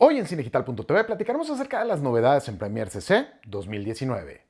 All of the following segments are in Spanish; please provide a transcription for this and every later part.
Hoy en Cinedigital.tv platicaremos acerca de las novedades en Premiere CC 2019.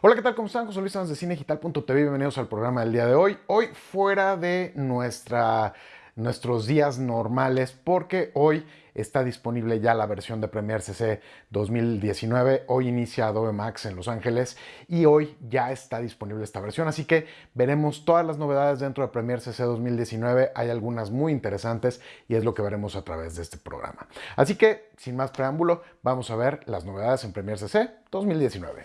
Hola, ¿qué tal? ¿Cómo están? José Luis Sanz de Cinedigital.tv. Bienvenidos al programa del día de hoy. Hoy fuera de nuestra, nuestros días normales porque hoy está disponible ya la versión de Premiere CC 2019. Hoy inicia Adobe Max en Los Ángeles y hoy ya está disponible esta versión. Así que veremos todas las novedades dentro de Premiere CC 2019. Hay algunas muy interesantes y es lo que veremos a través de este programa. Así que, sin más preámbulo, vamos a ver las novedades en Premiere CC 2019.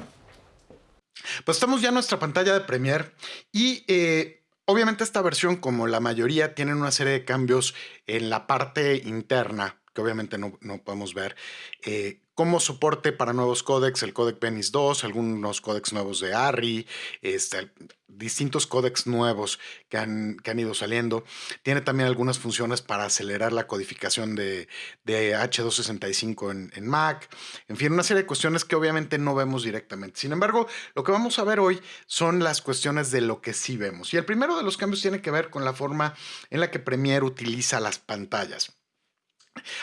Pues estamos ya en nuestra pantalla de Premiere y eh, Obviamente esta versión, como la mayoría, tiene una serie de cambios en la parte interna que obviamente no, podemos ver, eh, como soporte para nuevos códecs, el códec Venice 2, algunos códecs nuevos de ARRI, este, distintos códecs nuevos que han, que han, ido saliendo. Tiene también algunas funciones para acelerar la codificación de, de H265 en, en, Mac. En fin, una serie de cuestiones que obviamente no vemos directamente. Sin embargo, lo que vamos a ver hoy son las cuestiones de lo que sí vemos. Y el primero de los cambios tiene que ver con la forma en la que Premiere utiliza las pantallas.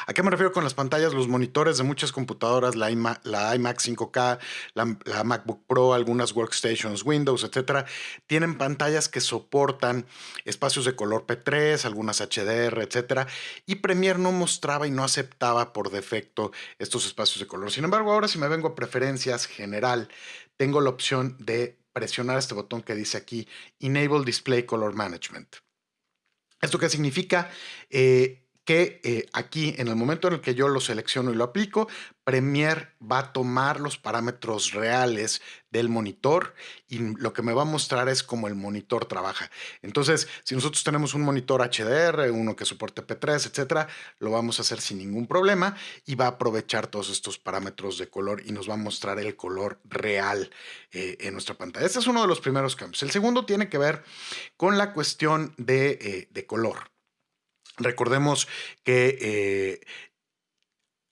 ¿A qué me refiero con las pantallas? Los monitores de muchas computadoras, la, iMac, 5K, la, MacBook Pro, algunas workstations, Windows, etcétera, tienen pantallas que soportan espacios de color P3, algunas HDR, etcétera, y Premiere no mostraba y no aceptaba por defecto estos espacios de color. Sin embargo, ahora si me vengo a preferencias general, tengo la opción de presionar este botón que dice aquí Enable Display Color Management. ¿Esto qué significa? Eh, que eh, aquí en el momento en el que yo lo selecciono y lo aplico, Premiere va a tomar los parámetros reales del monitor y lo que me va a mostrar es cómo el monitor trabaja. Entonces, si nosotros tenemos un monitor HDR, uno que soporte P3, etcétera, lo vamos a hacer sin ningún problema y va a aprovechar todos estos parámetros de color y nos va a mostrar el color real eh, en nuestra pantalla. Este es uno de los primeros cambios. El segundo tiene que ver con la cuestión de, eh, de color. Recordemos que eh,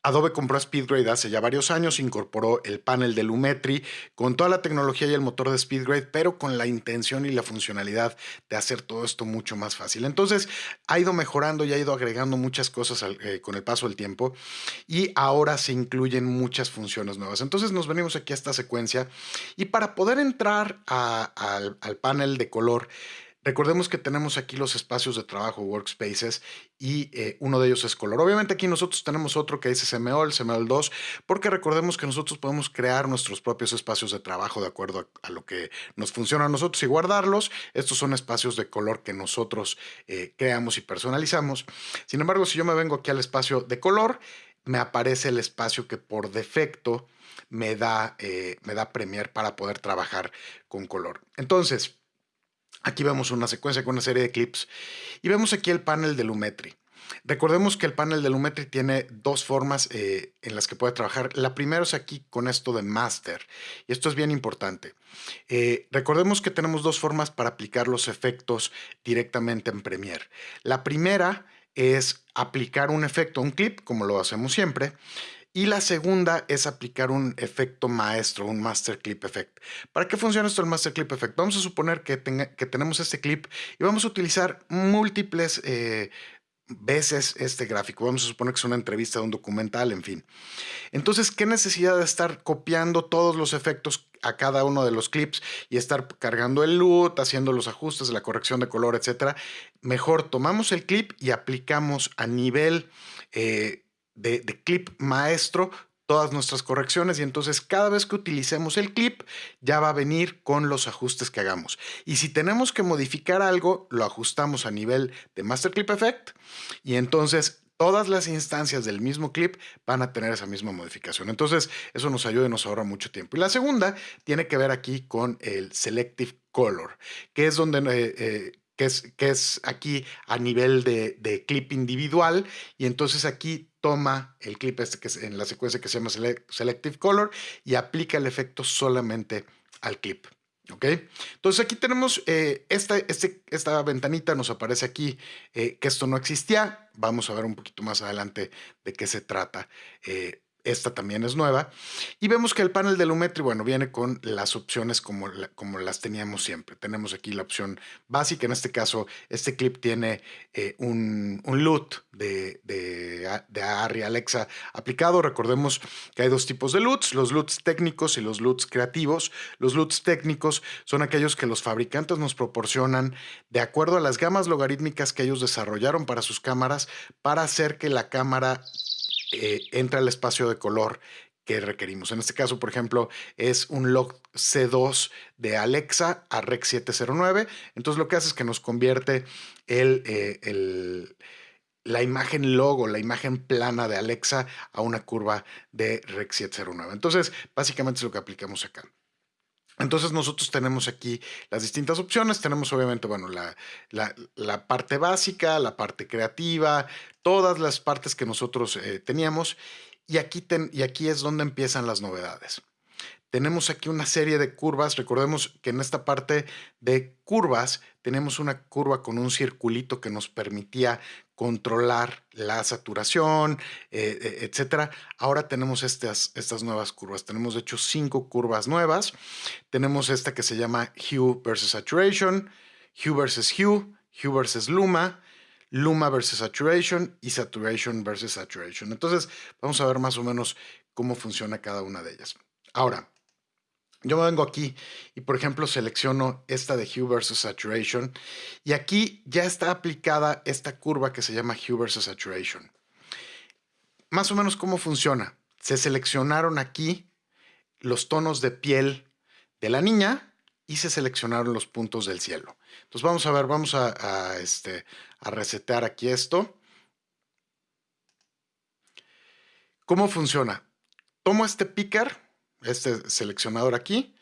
Adobe compró SpeedGrade hace ya varios años, incorporó el panel de Lumetri con toda la tecnología y el motor de SpeedGrade, pero con la intención y la funcionalidad de hacer todo esto mucho más fácil. Entonces ha ido mejorando y ha ido agregando muchas cosas eh, con el paso del tiempo y ahora se incluyen muchas funciones nuevas. Entonces nos venimos aquí a esta secuencia y para poder entrar al panel de color, Recordemos que tenemos aquí los espacios de trabajo, workspaces, y eh, uno de ellos es color. Obviamente aquí nosotros tenemos otro que dice CMOL, CMOL 2, porque recordemos que nosotros podemos crear nuestros propios espacios de trabajo de acuerdo a, lo que nos funciona a nosotros y guardarlos. Estos son espacios de color que nosotros eh, creamos y personalizamos. Sin embargo, si yo me vengo aquí al espacio de color, me aparece el espacio que por defecto me da, eh, me da Premiere para poder trabajar con color. Entonces, Aquí vemos una secuencia con una serie de clips y vemos aquí el panel de Lumetri. Recordemos que el panel de Lumetri tiene dos formas eh, en las que puede trabajar. La primera es aquí con esto de Master y esto es bien importante. Eh, recordemos que tenemos dos formas para aplicar los efectos directamente en Premiere. La primera es aplicar un efecto, un clip, como lo hacemos siempre, y la segunda es aplicar un efecto maestro, un Master Clip Effect. ¿Para qué funciona esto el Master Clip Effect? Vamos a suponer que, que tenemos este clip y vamos a utilizar múltiples eh, veces este gráfico. Vamos a suponer que es una entrevista de un documental, en fin. Entonces, ¿qué necesidad de estar copiando todos los efectos a cada uno de los clips y estar cargando el LUT, haciendo los ajustes, la corrección de color, etcétera? Mejor tomamos el clip y aplicamos a nivel... Eh, de, clip maestro todas nuestras correcciones y entonces cada vez que utilicemos el clip ya va a venir con los ajustes que hagamos. Y si tenemos que modificar algo, lo ajustamos a nivel de Master Clip Effect y entonces todas las instancias del mismo clip van a tener esa misma modificación. Entonces eso nos ayuda y nos ahorra mucho tiempo. Y la segunda tiene que ver aquí con el Selective Color, que es donde... Eh, eh, que es, que es aquí a nivel de, de clip individual y entonces aquí toma el clip este que en la secuencia que se llama Selective Color y aplica el efecto solamente al clip. ¿Ok? Entonces aquí tenemos eh, esta, este, esta ventanita, nos aparece aquí eh, que esto no existía. Vamos a ver un poquito más adelante de qué se trata. Eh, esta también es nueva. Y vemos que el panel de Lumetri, bueno, viene con las opciones como, como las teníamos siempre. Tenemos aquí la opción básica. En este caso, este clip tiene eh, un, un LUT de, de, de Arri Alexa aplicado. Recordemos que hay dos tipos de LUTs, los LUTs técnicos y los LUTs creativos. Los LUTs técnicos son aquellos que los fabricantes nos proporcionan de acuerdo a las gamas logarítmicas que ellos desarrollaron para sus cámaras para hacer que la cámara eh, entra el espacio de color que requerimos. En este caso, por ejemplo, es un log C2 de Alexa a Rec 709. Entonces lo que hace es que nos convierte eh, el, la imagen logo, la imagen plana de Alexa a una curva de Rec 709. Entonces, básicamente es lo que aplicamos acá. Entonces nosotros tenemos aquí las distintas opciones. Tenemos obviamente, bueno, la, la, parte básica, la parte creativa, todas las partes que nosotros eh, teníamos. Y aquí, y aquí es donde empiezan las novedades. Tenemos aquí una serie de curvas. Recordemos que en esta parte de curvas tenemos una curva con un circulito que nos permitía controlar la saturación, eh, eh, etcétera. Ahora tenemos estas, estas nuevas curvas. Tenemos de hecho cinco curvas nuevas. Tenemos esta que se llama Hue versus Saturation, Hue versus Hue, Hue versus Luma, Luma versus Saturation y Saturation versus Saturation. Entonces vamos a ver más o menos cómo funciona cada una de ellas. Ahora, yo me vengo aquí y, por ejemplo, selecciono esta de Hue versus Saturation y aquí ya está aplicada esta curva que se llama Hue versus Saturation. Más o menos cómo funciona. Se seleccionaron aquí los tonos de piel de la niña y se seleccionaron los puntos del cielo. Entonces vamos a ver, vamos a, este, a resetear aquí esto. ¿Cómo funciona? Tomo este picker este seleccionador aquí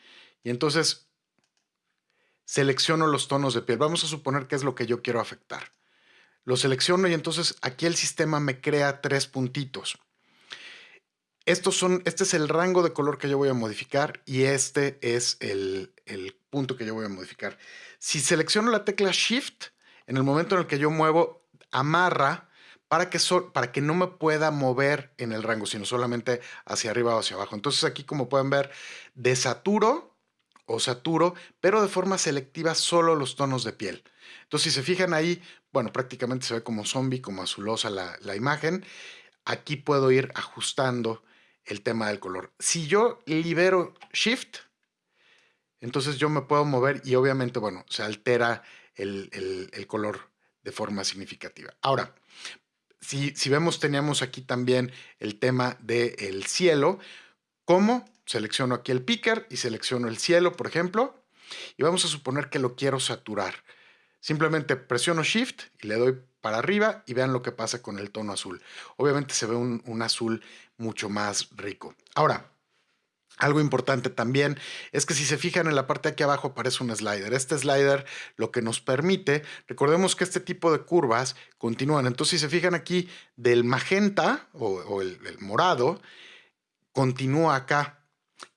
y entonces selecciono los tonos de piel. Vamos a suponer que es lo que yo quiero afectar. Lo selecciono y entonces aquí el sistema me crea tres puntitos. Estos son, este es el rango de color que yo voy a modificar y este es el, el punto que yo voy a modificar. Si selecciono la tecla Shift, en el momento en el que yo muevo, amarra para que, para que no me pueda mover en el rango, sino solamente hacia arriba o hacia abajo. Entonces aquí, como pueden ver, desaturo o saturo, pero de forma selectiva solo los tonos de piel. Entonces, si se fijan ahí, bueno, prácticamente se ve como zombie, como azulosa la, la imagen. Aquí puedo ir ajustando el tema del color. Si yo libero Shift, entonces yo me puedo mover y obviamente, bueno, se altera el, el, el color de forma significativa. Ahora, si, vemos, teníamos aquí también el tema del cielo. ¿Cómo? Selecciono aquí el picker y selecciono el cielo, por ejemplo, y vamos a suponer que lo quiero saturar. Simplemente presiono Shift y le doy para arriba y vean lo que pasa con el tono azul. Obviamente se ve un, un azul mucho más rico. Ahora, algo importante también es que si se fijan en la parte de aquí abajo aparece un slider. Este slider lo que nos permite, recordemos que este tipo de curvas continúan. Entonces si se fijan aquí del magenta o, el, el morado, continúa acá.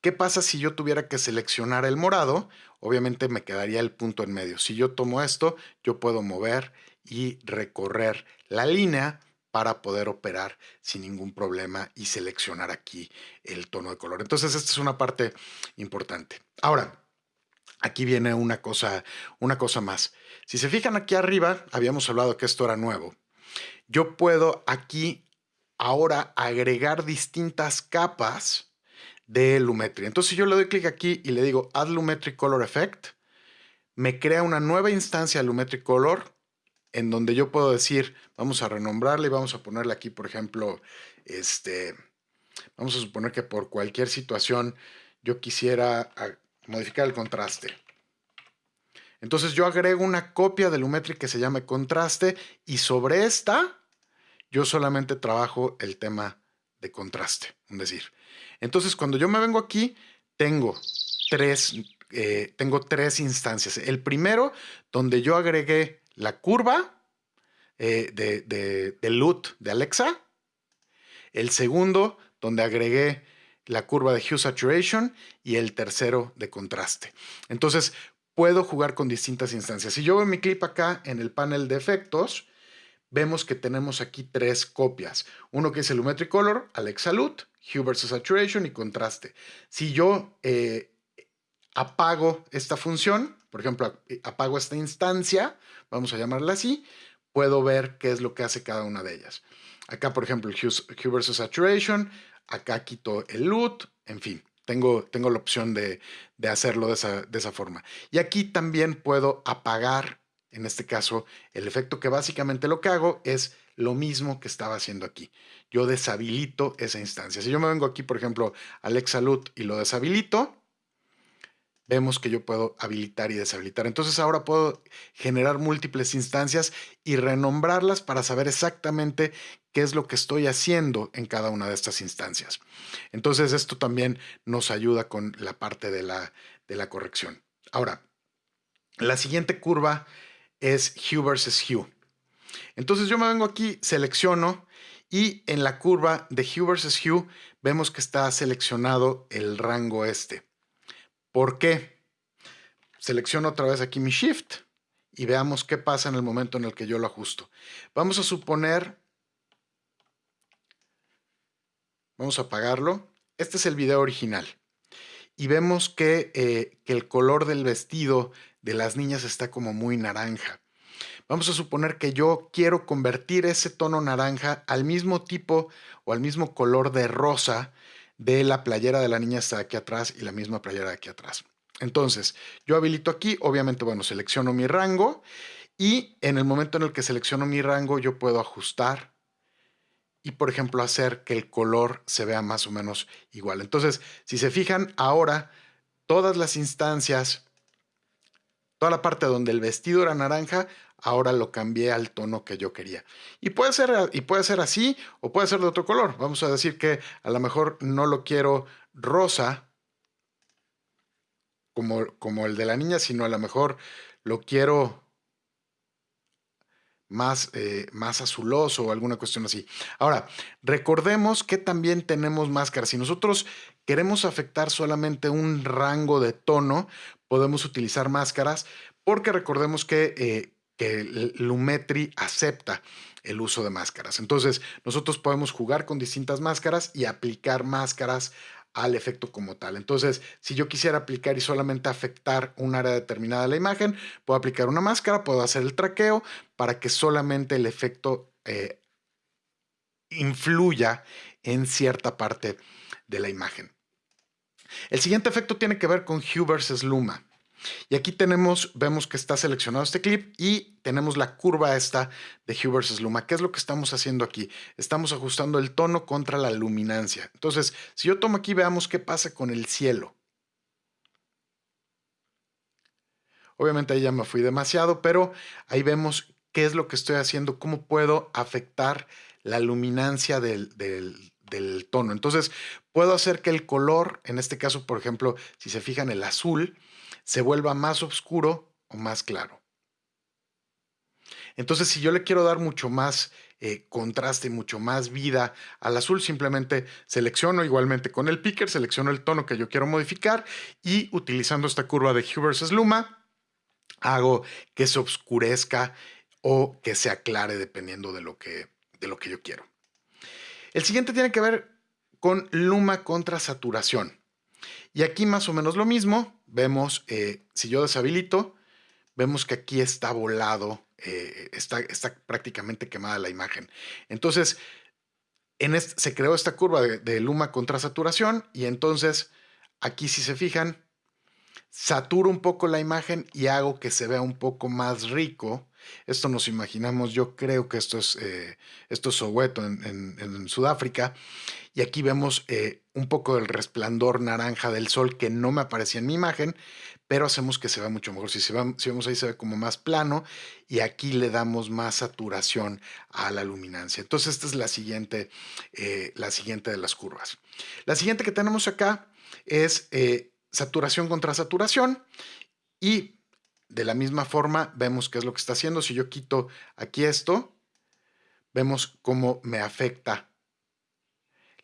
¿Qué pasa si yo tuviera que seleccionar el morado? Obviamente me quedaría el punto en medio. Si yo tomo esto, yo puedo mover y recorrer la línea para poder operar sin ningún problema y seleccionar aquí el tono de color. Entonces, esta es una parte importante. Ahora, aquí viene una cosa, una cosa más. Si se fijan aquí arriba, habíamos hablado que esto era nuevo. Yo puedo aquí ahora agregar distintas capas de Lumetri. Entonces, si yo le doy clic aquí y le digo Add Lumetri Color Effect, me crea una nueva instancia de Lumetri Color en donde yo puedo decir, vamos a renombrarle y vamos a ponerle aquí, por ejemplo, este, vamos a suponer que por cualquier situación yo quisiera modificar el contraste. Entonces yo agrego una copia de Lumetri que se llame contraste y sobre esta yo solamente trabajo el tema de contraste, es decir. Entonces cuando yo me vengo aquí, tengo tres, eh, tengo tres instancias. El primero, donde yo agregué la curva eh, de, de, LUT de Alexa. El segundo, donde agregué la curva de Hue Saturation. Y el tercero, de contraste. Entonces, puedo jugar con distintas instancias. Si yo veo mi clip acá en el panel de efectos, vemos que tenemos aquí tres copias. Uno que es el Lumetri Color, Alexa Lut, Hue versus Saturation y contraste. Si yo eh, apago esta función, por ejemplo, apago esta instancia, vamos a llamarla así, puedo ver qué es lo que hace cada una de ellas. Acá, por ejemplo, el Hue, versus Saturation, acá quito el LUT, en fin, tengo, tengo la opción de, hacerlo de esa, de esa forma. Y aquí también puedo apagar, en este caso, el efecto que básicamente lo que hago es lo mismo que estaba haciendo aquí. Yo deshabilito esa instancia. Si yo me vengo aquí, por ejemplo, Alexa LUT y lo deshabilito, vemos que yo puedo habilitar y deshabilitar. Entonces ahora puedo generar múltiples instancias y renombrarlas para saber exactamente qué es lo que estoy haciendo en cada una de estas instancias. Entonces esto también nos ayuda con la parte de la, de la corrección. Ahora, la siguiente curva es Hue versus Hue. Entonces yo me vengo aquí, selecciono y en la curva de Hue versus Hue vemos que está seleccionado el rango este. ¿Por qué? Selecciono otra vez aquí mi Shift y veamos qué pasa en el momento en el que yo lo ajusto. Vamos a suponer, vamos a apagarlo. Este es el video original. Y vemos que, eh, que el color del vestido de las niñas está como muy naranja. Vamos a suponer que yo quiero convertir ese tono naranja al mismo tipo o al mismo color de rosa de la playera de la niña está aquí atrás y la misma playera de aquí atrás. Entonces, yo habilito aquí, obviamente, bueno, selecciono mi rango y en el momento en el que selecciono mi rango yo puedo ajustar y, por ejemplo, hacer que el color se vea más o menos igual. Entonces, si se fijan, ahora todas las instancias, toda la parte donde el vestido era naranja, ahora lo cambié al tono que yo quería. Y puede ser, y puede ser así o puede ser de otro color. Vamos a decir que a lo mejor no lo quiero rosa como, como el de la niña, sino a lo mejor lo quiero más, eh, más azuloso o alguna cuestión así. Ahora, recordemos que también tenemos máscaras. Si nosotros queremos afectar solamente un rango de tono, podemos utilizar máscaras porque recordemos que eh, que Lumetri acepta el uso de máscaras. Entonces, nosotros podemos jugar con distintas máscaras y aplicar máscaras al efecto como tal. Entonces, si yo quisiera aplicar y solamente afectar un área determinada de la imagen, puedo aplicar una máscara, puedo hacer el traqueo para que solamente el efecto eh, influya en cierta parte de la imagen. El siguiente efecto tiene que ver con Hue versus Luma. Y aquí tenemos, vemos que está seleccionado este clip y tenemos la curva esta de Hue versus Luma. ¿Qué es lo que estamos haciendo aquí? Estamos ajustando el tono contra la luminancia. Entonces, si yo tomo aquí, veamos qué pasa con el cielo. Obviamente ahí ya me fui demasiado, pero ahí vemos qué es lo que estoy haciendo, cómo puedo afectar la luminancia del, del tono. Entonces, puedo hacer que el color, en este caso, por ejemplo, si se fijan, el azul, se vuelva más oscuro o más claro. Entonces, si yo le quiero dar mucho más eh, contraste, mucho más vida al azul, simplemente selecciono igualmente con el picker, selecciono el tono que yo quiero modificar y utilizando esta curva de Hue versus Luma, hago que se oscurezca o que se aclare dependiendo de lo que, de lo que yo quiero. El siguiente tiene que ver con Luma contra saturación. Y aquí más o menos lo mismo, vemos, eh, si yo deshabilito, vemos que aquí está volado, eh, está, está, prácticamente quemada la imagen. Entonces, en se creó esta curva de, de luma contra saturación y entonces aquí si se fijan, saturo un poco la imagen y hago que se vea un poco más rico. Esto nos imaginamos, yo creo que esto es, eh, esto es Soweto en, Sudáfrica. Y aquí vemos eh, un poco del resplandor naranja del sol que no me aparecía en mi imagen, pero hacemos que se vea mucho mejor. Si, se si vemos ahí se ve como más plano y aquí le damos más saturación a la luminancia. Entonces esta es la siguiente, eh, la siguiente de las curvas. La siguiente que tenemos acá es saturación contra saturación y de la misma forma vemos qué es lo que está haciendo. Si yo quito aquí esto, vemos cómo me afecta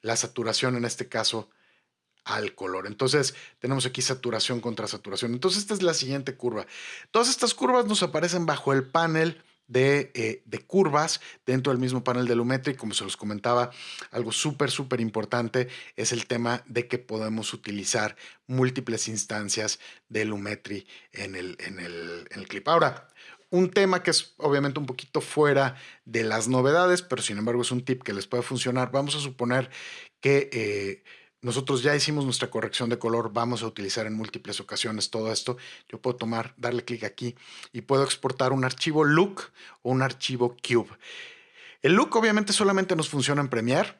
la saturación, en este caso, al color. Entonces, tenemos aquí saturación contra saturación. Entonces, esta es la siguiente curva. Todas estas curvas nos aparecen bajo el panel de, de, curvas dentro del mismo panel de Lumetri. Como se los comentaba, algo súper, súper importante es el tema de que podemos utilizar múltiples instancias de Lumetri en el, en el, en el clip. Ahora, un tema que es obviamente un poquito fuera de las novedades, pero sin embargo es un tip que les puede funcionar. Vamos a suponer que eh, nosotros ya hicimos nuestra corrección de color, vamos a utilizar en múltiples ocasiones todo esto. Yo puedo tomar, darle clic aquí y puedo exportar un archivo look o un archivo cube. El look obviamente solamente nos funciona en Premiere,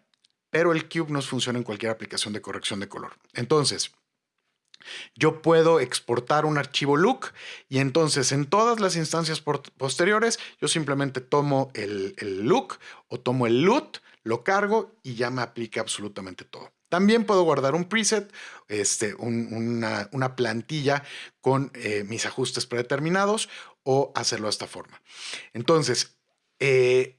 pero el cube nos funciona en cualquier aplicación de corrección de color. Entonces, yo puedo exportar un archivo look y entonces en todas las instancias posteriores yo simplemente tomo el, look o tomo el loot, lo cargo y ya me aplica absolutamente todo. También puedo guardar un preset, este, una, plantilla con eh, mis ajustes predeterminados o hacerlo de esta forma. Entonces, eh,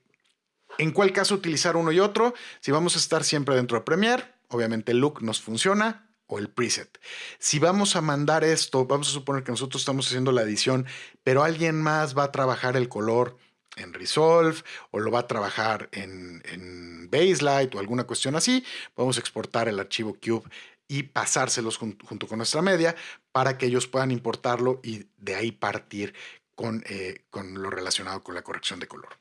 ¿en cuál caso utilizar uno y otro? Si vamos a estar siempre dentro de Premiere, obviamente el look nos funciona, o el preset. Si vamos a mandar esto, vamos a suponer que nosotros estamos haciendo la edición, pero alguien más va a trabajar el color en Resolve o lo va a trabajar en, en Baselight o alguna cuestión así, a exportar el archivo Cube y pasárselos junto con nuestra media para que ellos puedan importarlo y de ahí partir con, eh, con lo relacionado con la corrección de color.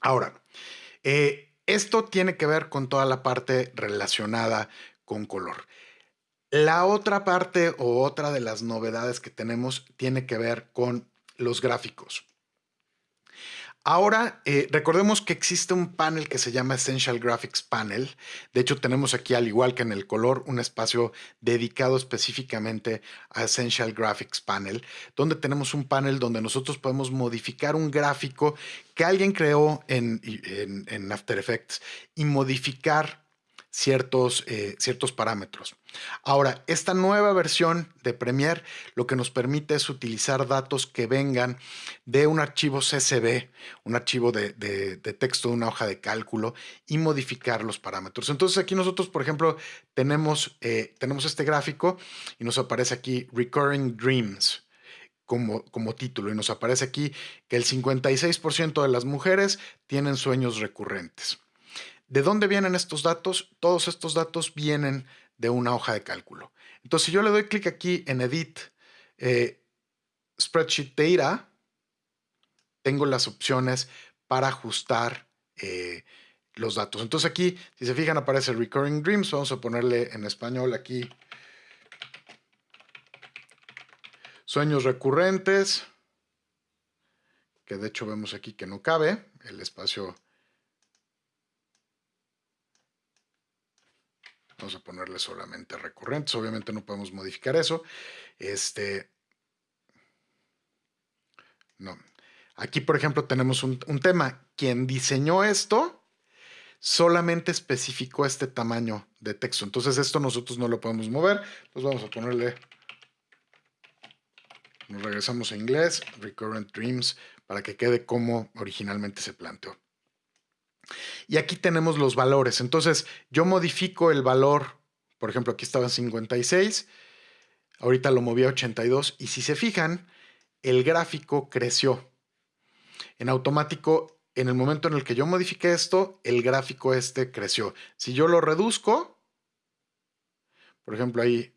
Ahora, eh, esto tiene que ver con toda la parte relacionada con color. La otra parte o otra de las novedades que tenemos tiene que ver con los gráficos. Ahora, eh, recordemos que existe un panel que se llama Essential Graphics Panel. De hecho, tenemos aquí, al igual que en el color, un espacio dedicado específicamente a Essential Graphics Panel, donde tenemos un panel donde nosotros podemos modificar un gráfico que alguien creó en, en After Effects y modificar ciertos, eh, ciertos parámetros. Ahora, esta nueva versión de Premiere lo que nos permite es utilizar datos que vengan de un archivo CSV, un archivo de, texto de una hoja de cálculo y modificar los parámetros. Entonces aquí nosotros, por ejemplo, tenemos, eh, tenemos este gráfico y nos aparece aquí Recurring Dreams. Como, como, título y nos aparece aquí que el 56% de las mujeres tienen sueños recurrentes. ¿De dónde vienen estos datos? Todos estos datos vienen de una hoja de cálculo. Entonces, si yo le doy clic aquí en Edit, eh, Spreadsheet Data, tengo las opciones para ajustar eh, los datos. Entonces aquí, si se fijan, aparece Recurring Dreams. Vamos a ponerle en español aquí sueños recurrentes, que de hecho vemos aquí que no cabe, el espacio Vamos a ponerle solamente recurrentes. Obviamente no podemos modificar eso. Este. No. Aquí, por ejemplo, tenemos un, tema. Quien diseñó esto solamente especificó este tamaño de texto. Entonces, esto nosotros no lo podemos mover. Entonces, vamos a ponerle. Nos regresamos a inglés, Recurrent Dreams, para que quede como originalmente se planteó. Y aquí tenemos los valores. Entonces, yo modifico el valor, por ejemplo, aquí estaba en 56, ahorita lo moví a 82 y si se fijan, el gráfico creció. En automático, en el momento en el que yo modifiqué esto, el gráfico este creció. Si yo lo reduzco, por ejemplo, ahí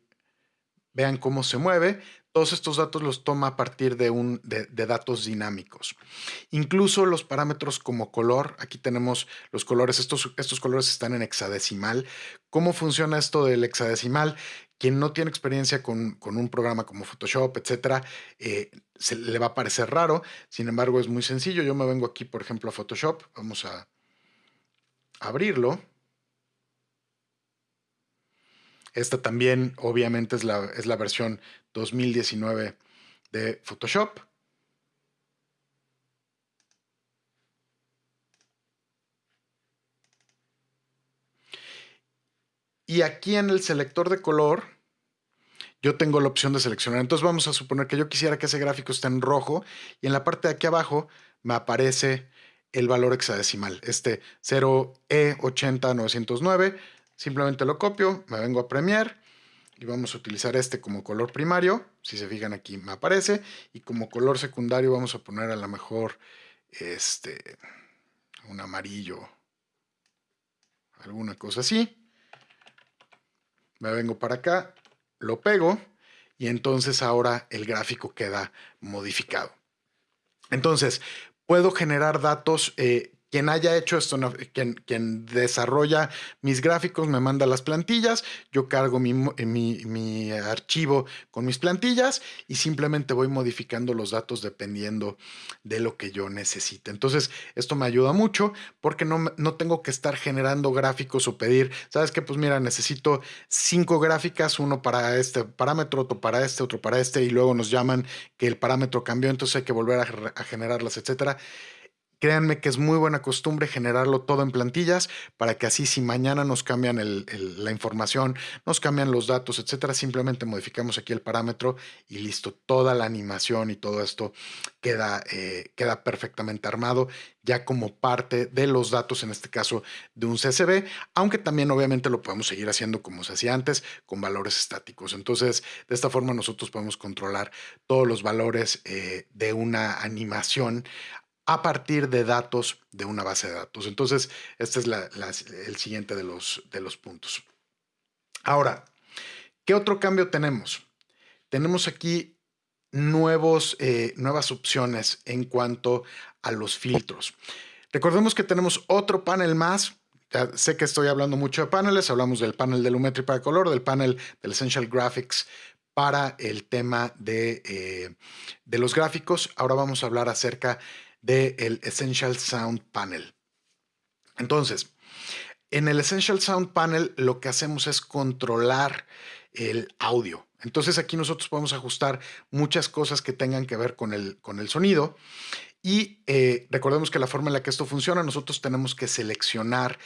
vean cómo se mueve, todos estos datos los toma a partir de, un, de, datos dinámicos. Incluso los parámetros como color, aquí tenemos los colores, estos, estos colores están en hexadecimal. ¿Cómo funciona esto del hexadecimal? Quien no tiene experiencia con, un programa como Photoshop, etcétera, eh, le va a parecer raro. Sin embargo, es muy sencillo. Yo me vengo aquí, por ejemplo, a Photoshop. Vamos a abrirlo. Esta también, obviamente, es la, es la versión 2019 de Photoshop. Y aquí en el selector de color, yo tengo la opción de seleccionar. Entonces vamos a suponer que yo quisiera que ese gráfico esté en rojo y en la parte de aquí abajo me aparece el valor hexadecimal, este 0E80909. Simplemente lo copio, me vengo a Premiere y vamos a utilizar este como color primario. Si se fijan aquí me aparece. Y como color secundario vamos a poner a lo mejor este, un amarillo, alguna cosa así. Me vengo para acá, lo pego y entonces ahora el gráfico queda modificado. Entonces, puedo generar datos eh, quien haya hecho esto, quien, desarrolla mis gráficos, me manda las plantillas, yo cargo eh, mi, archivo con mis plantillas y simplemente voy modificando los datos dependiendo de lo que yo necesite. Entonces, esto me ayuda mucho porque no, no tengo que estar generando gráficos o pedir, ¿sabes qué? Pues mira, necesito cinco gráficas, uno para este parámetro, otro para este, otro para este, y luego nos llaman que el parámetro cambió, entonces hay que volver a generarlas, etcétera. Créanme que es muy buena costumbre generarlo todo en plantillas para que así si mañana nos cambian la información, nos cambian los datos, etcétera, simplemente modificamos aquí el parámetro y listo, toda la animación y todo esto queda, eh, queda perfectamente armado ya como parte de los datos, en este caso de un CSV, aunque también obviamente lo podemos seguir haciendo como se hacía antes, con valores estáticos. Entonces, de esta forma nosotros podemos controlar todos los valores eh, de una animación a partir de datos de una base de datos. Entonces, este es el siguiente de los, de los puntos. Ahora, ¿qué otro cambio tenemos? Tenemos aquí nuevos, eh, nuevas opciones en cuanto a los filtros. Recordemos que tenemos otro panel más. Ya sé que estoy hablando mucho de paneles. Hablamos del panel de Lumetri para color, del panel del Essential Graphics para el tema de, eh, de los gráficos. Ahora vamos a hablar acerca del Essential Sound Panel. Entonces, en el Essential Sound Panel lo que hacemos es controlar el audio. Entonces aquí nosotros podemos ajustar muchas cosas que tengan que ver con el, con el sonido. Y eh, recordemos que la forma en la que esto funciona, nosotros tenemos que seleccionar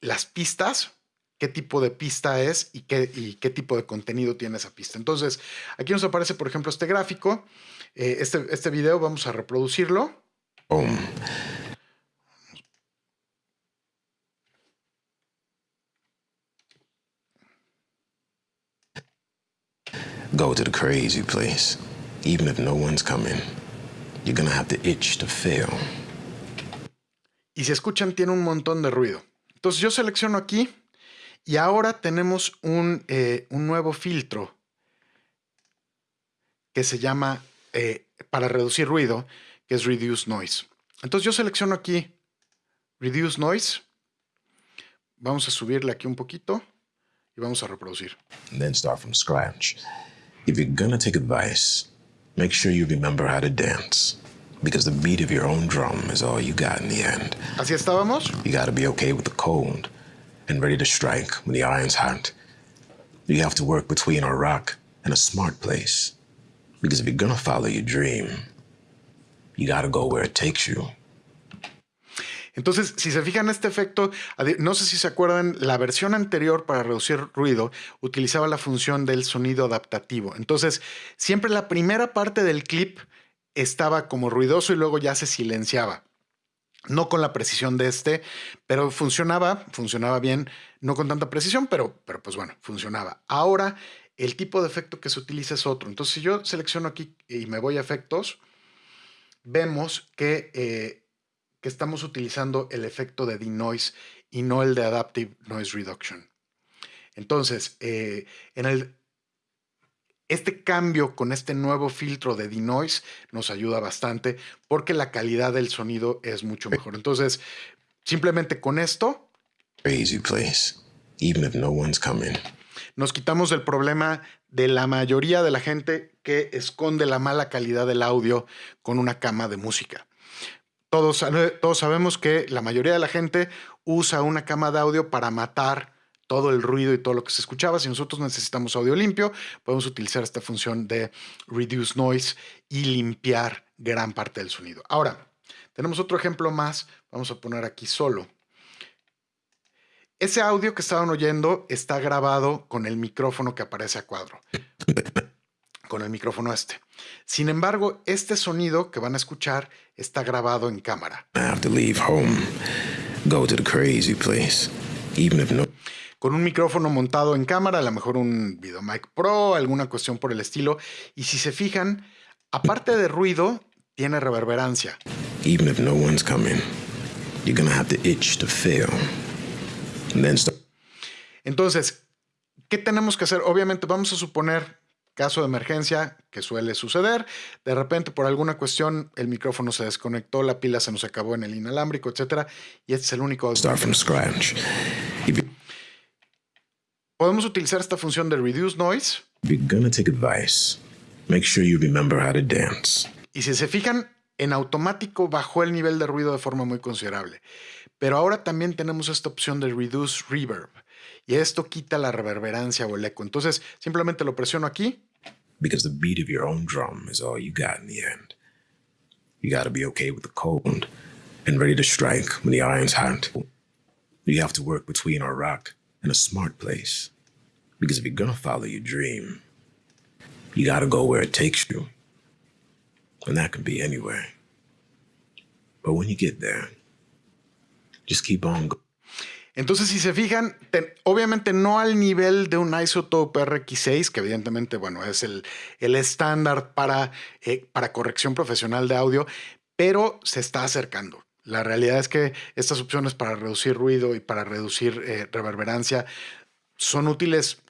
las pistas, qué tipo de pista es y qué, y qué tipo de contenido tiene esa pista. Entonces, aquí nos aparece, por ejemplo, este gráfico. Eh, este, este video vamos a reproducirlo. Go to the crazy place. Even if no one's coming, you're gonna have the itch to fail. Y si escuchan, tiene un montón de ruido. Entonces yo selecciono aquí y ahora tenemos un, eh, nuevo filtro que se llama, eh, para reducir ruido, que es Reduce Noise. Entonces yo selecciono aquí Reduce Noise. Vamos a subirle aquí un poquito y vamos a reproducir. then start from scratch. If you're gonna take advice, make sure you remember how to dance. Because the beat of your own drum is all you got in the end. Así estábamos. You gotta be okay with the cold and ready to strike when the iron's hot. You have to work between a rock and a smart place. Because if you're gonna follow your dream, You gotta go where it takes you. Entonces, si se fijan este efecto, no sé si se acuerdan, la versión anterior para reducir ruido utilizaba la función del sonido adaptativo. Entonces, siempre la primera parte del clip estaba como ruidoso y luego ya se silenciaba. No con la precisión de este, pero funcionaba, funcionaba bien, no con tanta precisión, pero, pero pues bueno, funcionaba. Ahora, el tipo de efecto que se utiliza es otro. Entonces, si yo selecciono aquí y me voy a efectos, vemos que, eh, que estamos utilizando el efecto de denoise y no el de adaptive noise reduction. Entonces, eh, en el, este cambio con este nuevo filtro de denoise nos ayuda bastante porque la calidad del sonido es mucho mejor. Entonces, simplemente con esto... Crazy place, even if no one's coming. Nos quitamos el problema de la mayoría de la gente que esconde la mala calidad del audio con una cama de música. Todos, todos sabemos que la mayoría de la gente usa una cama de audio para matar todo el ruido y todo lo que se escuchaba. Si nosotros necesitamos audio limpio, podemos utilizar esta función de reduce noise y limpiar gran parte del sonido. Ahora, tenemos otro ejemplo más. Vamos a poner aquí solo. Ese audio que estaban oyendo está grabado con el micrófono que aparece a cuadro. Con el micrófono este. Sin embargo, este sonido que van a escuchar está grabado en cámara. Con un micrófono montado en cámara, a lo mejor un VideoMic Pro, alguna cuestión por el estilo. Y si se fijan, aparte de ruido, tiene reverberancia. Even if no one's coming, you're gonna have to itch to fail. Entonces, ¿qué tenemos que hacer? Obviamente vamos a suponer caso de emergencia que suele suceder, de repente por alguna cuestión el micrófono se desconectó, la pila se nos acabó en el inalámbrico, etcétera, y este es el único Start from scratch. Podemos utilizar esta función de reduce noise. Y si se fijan, en automático bajó el nivel de ruido de forma muy considerable. Pero ahora también tenemos esta opción de reduce reverb. Y esto quita la reverberancia o el eco. Entonces, simplemente lo presiono aquí. Because the beat of your own drum is all you got in the end. You got to be okay with the cold and ready to strike when the iron's hot. You have to work between a rock and a smart place. Because if you're gonna follow your dream, you gotta go where it takes you. And that can be anywhere. But when you get there, just keep on. Entonces, si se fijan, te, obviamente no al nivel de un Isotope RX6, que evidentemente, bueno, es el, el estándar para, eh, para corrección profesional de audio, pero se está acercando. La realidad es que estas opciones para reducir ruido y para reducir eh, reverberancia son útiles.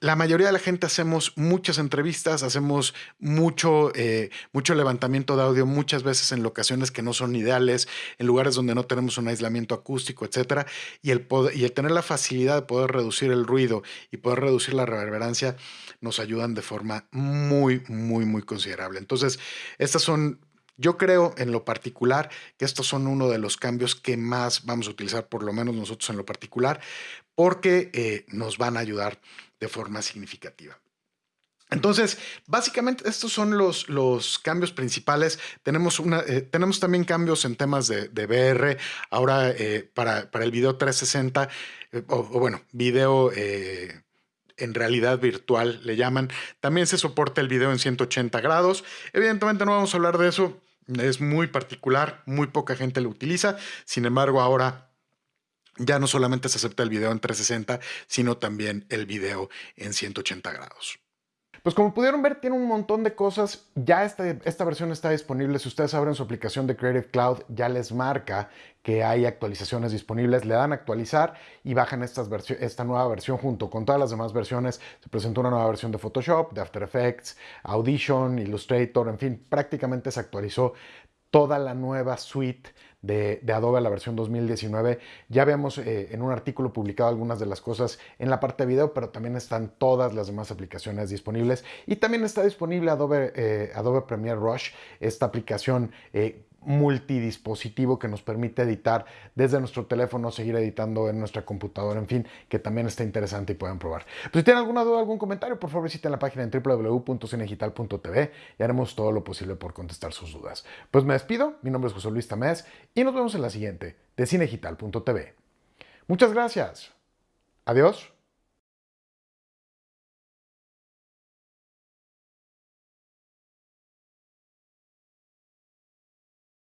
La mayoría de la gente hacemos muchas entrevistas, hacemos mucho, eh, mucho levantamiento de audio, muchas veces en locaciones que no son ideales, en lugares donde no tenemos un aislamiento acústico, etc. Y el, y el tener la facilidad de poder reducir el ruido y poder reducir la reverberancia nos ayudan de forma muy, muy, muy considerable. Entonces, estas son yo creo en lo particular que estos son uno de los cambios que más vamos a utilizar, por lo menos nosotros en lo particular, porque eh, nos van a ayudar de forma significativa. Entonces, básicamente estos son los, los cambios principales. Tenemos, una, eh, tenemos también cambios en temas de, VR. Ahora, eh, para, para, el video 360, o, bueno, video en realidad virtual le llaman. También se soporta el video en 180 grados. Evidentemente no vamos a hablar de eso es muy particular, muy poca gente lo utiliza. Sin embargo, ahora ya no solamente se acepta el video en 360, sino también el video en 180 grados. Pues como pudieron ver, tiene un montón de cosas. Ya esta, esta versión está disponible. Si ustedes abren su aplicación de Creative Cloud, ya les marca que hay actualizaciones disponibles. Le dan a actualizar y bajan estas esta nueva versión junto con todas las demás versiones. Se presentó una nueva versión de Photoshop, de After Effects, Audition, Illustrator, en fin, prácticamente se actualizó toda la nueva suite de, Adobe, la versión 2019. Ya habíamos eh, en un artículo publicado algunas de las cosas en la parte de video, pero también están todas las demás aplicaciones disponibles. Y también está disponible Adobe, eh, Adobe Premiere Rush, esta aplicación eh, multidispositivo que nos permite editar desde nuestro teléfono, seguir editando en nuestra computadora, en fin, que también está interesante y pueden probar. Pues si tienen alguna duda, algún comentario, por favor visiten la página en www.cinegital.tv y haremos todo lo posible por contestar sus dudas. Pues me despido, mi nombre es José Luis Tamés y nos vemos en la siguiente de cinegital.tv. Muchas gracias. Adiós.